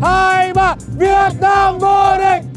một hai ba việt nam vô địch.